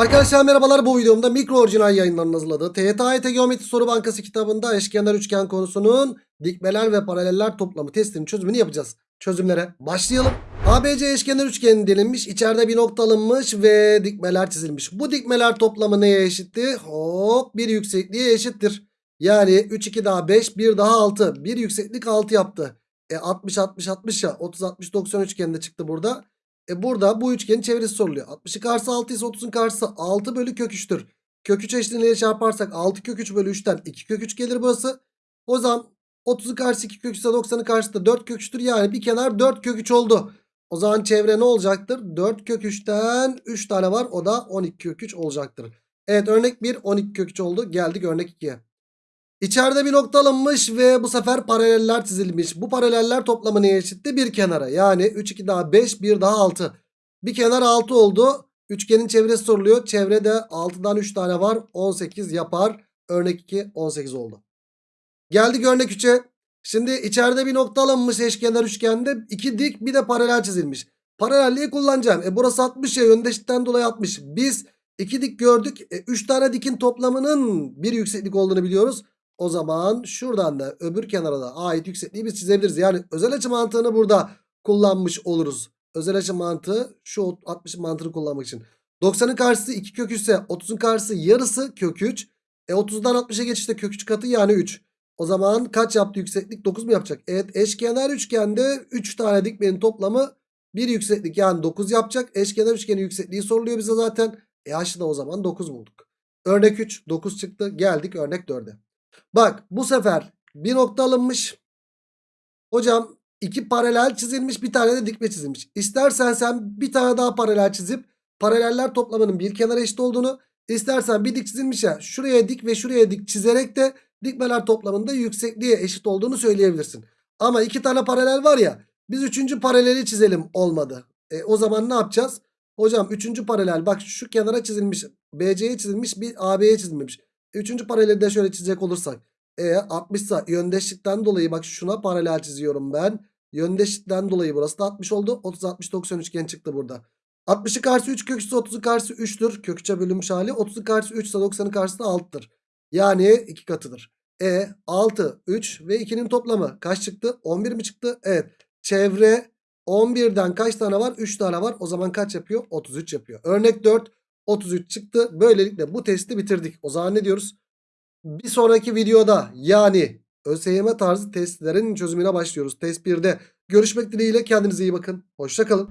Arkadaşlar merhabalar bu videomda mikro orijinal yayınlarının hazırladığı TYT Geometri Soru Bankası kitabında eşkenar üçgen konusunun dikmeler ve paraleller toplamı testinin çözümünü yapacağız. Çözümlere başlayalım. ABC eşkenar üçgeni delinmiş. içeride bir nokta alınmış ve dikmeler çizilmiş. Bu dikmeler toplamı neye eşitti? Hop bir yüksekliğe eşittir. Yani 3 2 daha 5 1 daha 6. Bir yükseklik 6 yaptı. E 60 60 60 ya 30 60 90 üçgeni çıktı burada. E burada bu üçgenin çevresi soruluyor. 60'ın karşısı 6 ise 30'un karşısı 6 bölü kök 3'tür. Kök 3 eşitliğiyle çarparsak 6 kök 3 bölü 3'ten 2 kök 3 gelir burası. O zaman 30'un karşısı 2 kök 3 ise 90'ın karşısı da 4 kök 3'tür. Yani bir kenar 4 kök 3 oldu. O zaman çevre ne olacaktır? 4 kök 3'ten 3 tane var. O da 12 kök 3 olacaktır. Evet örnek 1 12 kök 3 oldu. Geldik örnek 2'ye. İçeride bir nokta alınmış ve bu sefer paraleller çizilmiş. Bu paraleller toplamı neye eşitti? Bir kenara. Yani 3 2 daha 5 1 daha 6. Bir kenar 6 oldu. Üçgenin çevresi soruluyor. Çevrede 6'dan 3 tane var. 18 yapar. Örnek 2 18 oldu. Geldik örnek 3'e. Şimdi içeride bir nokta alınmış eşkenar üçgende. iki dik bir de paralel çizilmiş. Paralelliği kullanacağım. E burası 60 ya yöndeşlikten dolayı 60. Biz iki dik gördük. 3 tane dikin toplamının bir yükseklik olduğunu biliyoruz. O zaman şuradan da öbür kenara da ait yüksekliği biz çizebiliriz. Yani özel açı mantığını burada kullanmış oluruz. Özel açı mantığı şu 60 mantığını kullanmak için. 90'ın karşısı 2 kök 3 ise 30'un karşısı yarısı kök 3. E 30'dan 60'a geçişte kök 3 katı yani 3. O zaman kaç yaptı yükseklik? 9 mu yapacak? Evet eşkenar üçgende 3 tane dikmenin toplamı bir yükseklik yani 9 yapacak. Eşkenar üçgenin yüksekliği soruluyor bize zaten. E H'ı da o zaman 9 bulduk. Örnek 3 9 çıktı. Geldik örnek 4'e. Bak bu sefer bir nokta alınmış. Hocam iki paralel çizilmiş bir tane de dikme çizilmiş. İstersen sen bir tane daha paralel çizip paraleller toplamının bir kenara eşit olduğunu istersen bir dik çizilmiş ya şuraya dik ve şuraya dik çizerek de dikmeler toplamında yüksekliğe eşit olduğunu söyleyebilirsin. Ama iki tane paralel var ya biz üçüncü paraleli çizelim olmadı. E, o zaman ne yapacağız? Hocam üçüncü paralel bak şu kenara çizilmiş BC'ye çizilmiş bir AB'ye çizilmemiş. Üçüncü paraleli de şöyle çizecek olursak. E 60 ise yöndeşlikten dolayı bak şuna paralel çiziyorum ben. Yöndeşlikten dolayı burası da 60 oldu. 30 60 90 üçgen çıktı burada. 60'ı karşı 3 kök 30'u karşı 3'tür. Kök 3'e bölünmüş hali. 30'u karşı 3 ise 90'ın karşısı da 6'tır. Yani 2 katıdır. E 6 3 ve 2'nin toplamı kaç çıktı? 11 mi çıktı? Evet. Çevre 11'den kaç tane var? 3 tane var. O zaman kaç yapıyor? 33 yapıyor. Örnek 4 33 çıktı. Böylelikle bu testi bitirdik. O zaman ne diyoruz? Bir sonraki videoda yani ÖSYM tarzı testlerin çözümüne başlıyoruz. Test 1'de görüşmek dileğiyle kendinize iyi bakın. Hoşçakalın.